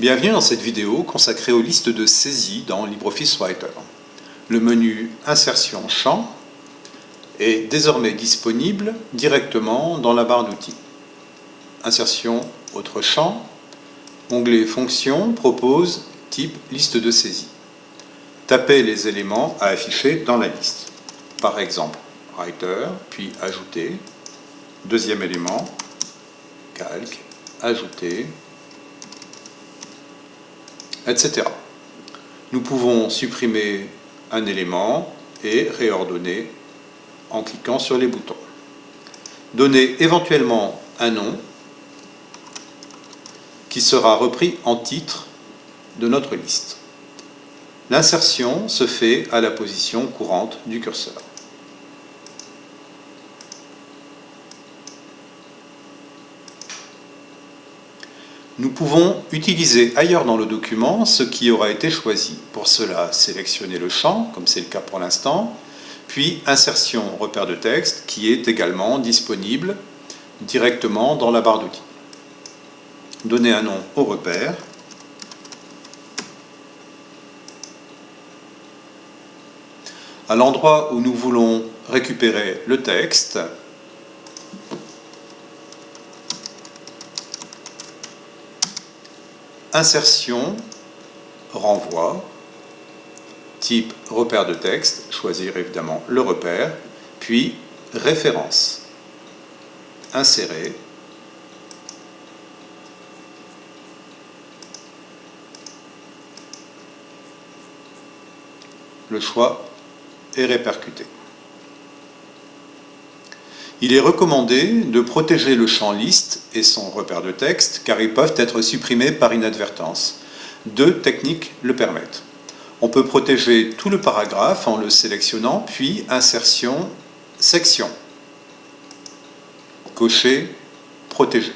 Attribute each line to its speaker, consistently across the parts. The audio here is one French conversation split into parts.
Speaker 1: Bienvenue dans cette vidéo consacrée aux listes de saisie dans LibreOffice Writer. Le menu Insertion champ est désormais disponible directement dans la barre d'outils. Insertion autre champ, onglet Fonctions propose type liste de saisie. Tapez les éléments à afficher dans la liste. Par exemple, Writer, puis Ajouter, deuxième élément, Calque, Ajouter, etc. Nous pouvons supprimer un élément et réordonner en cliquant sur les boutons. Donner éventuellement un nom qui sera repris en titre de notre liste. L'insertion se fait à la position courante du curseur. Nous pouvons utiliser ailleurs dans le document ce qui aura été choisi. Pour cela, sélectionnez le champ, comme c'est le cas pour l'instant, puis insertion repère de texte qui est également disponible directement dans la barre d'outils. Donnez un nom au repère. À l'endroit où nous voulons récupérer le texte, insertion, renvoi, type repère de texte, choisir évidemment le repère, puis référence, insérer, le choix est répercuté. Il est recommandé de protéger le champ liste et son repère de texte car ils peuvent être supprimés par inadvertance. Deux techniques le permettent. On peut protéger tout le paragraphe en le sélectionnant, puis insertion, section. Cocher, protéger.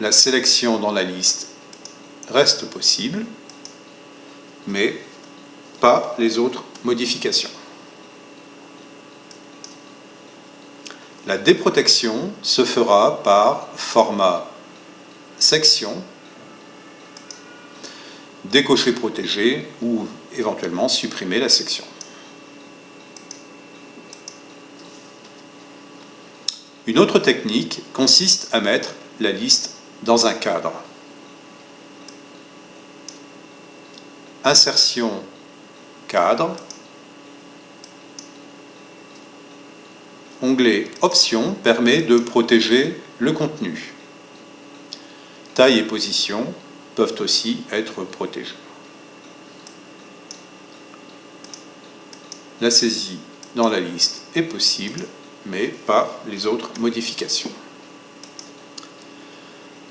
Speaker 1: La sélection dans la liste reste possible, mais pas les autres modifications. La déprotection se fera par format section, décocher protégé ou éventuellement supprimer la section. Une autre technique consiste à mettre la liste dans un cadre. Insertion cadre onglet Options permet de protéger le contenu. Taille et position peuvent aussi être protégés. La saisie dans la liste est possible, mais pas les autres modifications.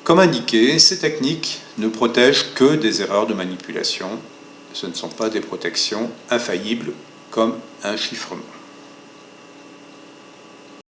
Speaker 1: Comme indiqué, ces techniques ne protègent que des erreurs de manipulation. Ce ne sont pas des protections infaillibles comme un chiffrement.